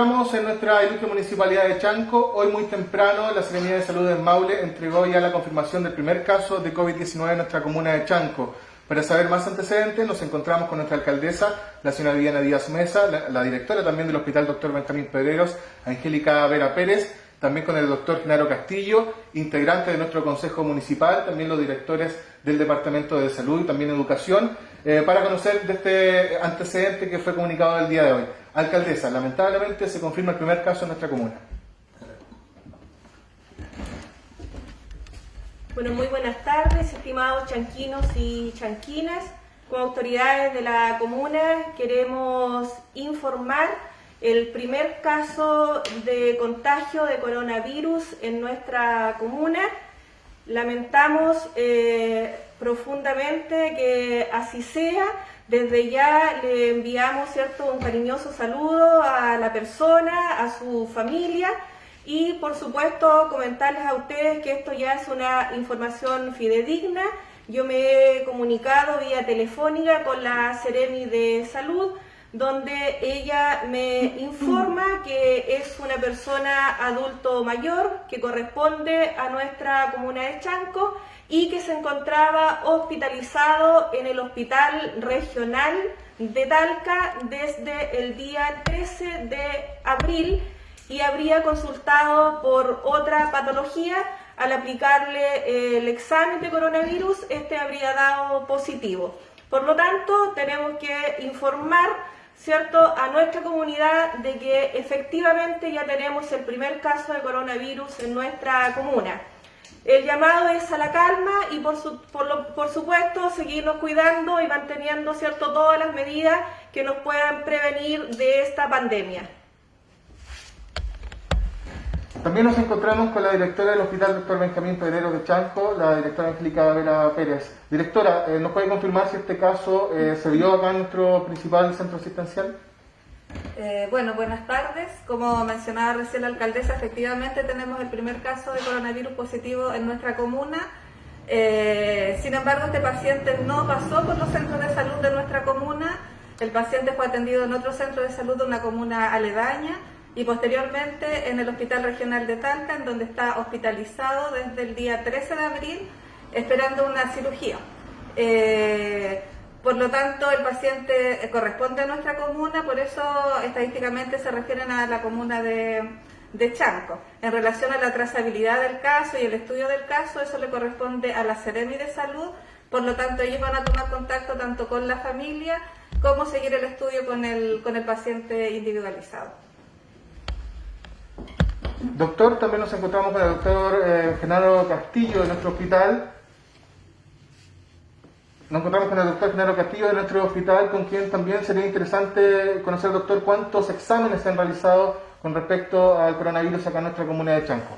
Estamos en nuestra ilustre municipalidad de Chanco. Hoy muy temprano la Secretaría de Salud de Maule entregó ya la confirmación del primer caso de COVID-19 en nuestra comuna de Chanco. Para saber más antecedentes nos encontramos con nuestra alcaldesa, la señora Viviana Díaz Mesa, la, directora también del Hospital Dr. Benjamín Pedreros, Angélica Vera Pérez, también con el doctor Genaro Castillo, integrante de nuestro Consejo Municipal, también los directores del Departamento de Salud y también Educación, eh, para conocer de este antecedente que fue comunicado el día de hoy. Alcaldesa, lamentablemente se confirma el primer caso en nuestra comuna. Bueno, muy buenas tardes, estimados chanquinos y chanquinas. Como autoridades de la comuna queremos informar el primer caso de contagio de coronavirus en nuestra comuna. Lamentamos eh, profundamente que así sea. Desde ya le enviamos ¿cierto? un cariñoso saludo a la persona, a su familia y por supuesto comentarles a ustedes que esto ya es una información fidedigna. Yo me he comunicado vía telefónica con la Seremi de Salud donde ella me informa que es una persona adulto mayor que corresponde a nuestra comuna de Chanco y que se encontraba hospitalizado en el Hospital Regional de Talca desde el día 13 de abril y habría consultado por otra patología. Al aplicarle el examen de coronavirus, este habría dado positivo. Por lo tanto, tenemos que informar ¿cierto? a nuestra comunidad de que efectivamente ya tenemos el primer caso de coronavirus en nuestra comuna. El llamado es a la calma y por, por, supuesto seguirnos cuidando y manteniendo ¿cierto? todas las medidas que nos puedan prevenir de esta pandemia. También nos encontramos con la directora del Hospital Dr. Benjamín Pedrero de Chanco, la directora Angélica Vera Pérez. Directora, eh, ¿nos puede confirmar si este caso eh, se dio acá en nuestro principal centro asistencial? Eh, bueno, buenas tardes. Como mencionaba recién la alcaldesa, efectivamente tenemos el primer caso de coronavirus positivo en nuestra comuna. sin embargo, este paciente no pasó por los centros de salud de nuestra comuna. El paciente fue atendido en otro centro de salud de una comuna aledaña y posteriormente en el Hospital Regional de Talca, en donde está hospitalizado desde el día 13 de abril, esperando una cirugía. Eh, por lo tanto, el paciente corresponde a nuestra comuna, por eso estadísticamente se refieren a la comuna de, de Chanco. En relación a la trazabilidad del caso y el estudio del caso, eso le corresponde a la Seremi de Salud, por lo tanto ellos van a tomar contacto tanto con la familia como seguir el estudio con el, con el paciente individualizado. Doctor, también nos encontramos con el doctor eh, Genaro Castillo de nuestro hospital. Nos encontramos con el doctor Genaro Castillo de nuestro hospital, con quien también sería interesante conocer, doctor, cuántos exámenes se han realizado con respecto al coronavirus acá en nuestra comunidad de Chanco.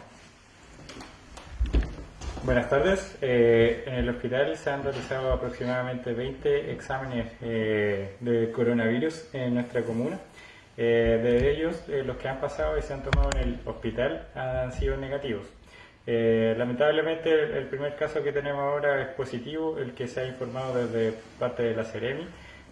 Buenas tardes. Eh, en el hospital se han realizado aproximadamente 20 exámenes eh, de coronavirus en nuestra comuna. Eh, de ellos, eh, los que han pasado y se han tomado en el hospital han sido negativos. Eh, lamentablemente, el, primer caso que tenemos ahora es positivo, el que se ha informado desde parte de la Ceremi,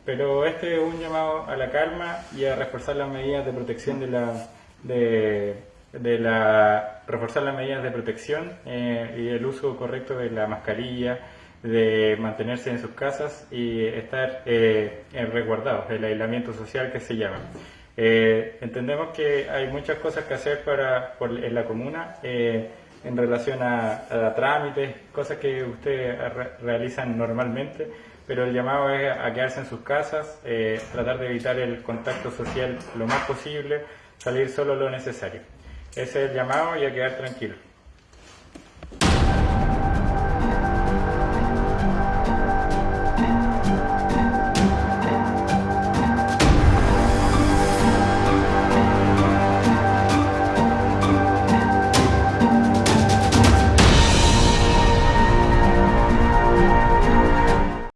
pero este es un llamado a la calma y a reforzar las medidas de protección de la, de, de la reforzar las medidas de protección y el uso correcto de la mascarilla, de mantenerse en sus casas y estar resguardados, el aislamiento social que se llama. Eh, entendemos que hay muchas cosas que hacer para, en la comuna eh, en relación a, trámites, cosas que ustedes realizan normalmente, pero el llamado es a quedarse en sus casas, eh, tratar de evitar el contacto social lo más posible, salir solo lo necesario. Ese es el llamado y a quedar tranquilo.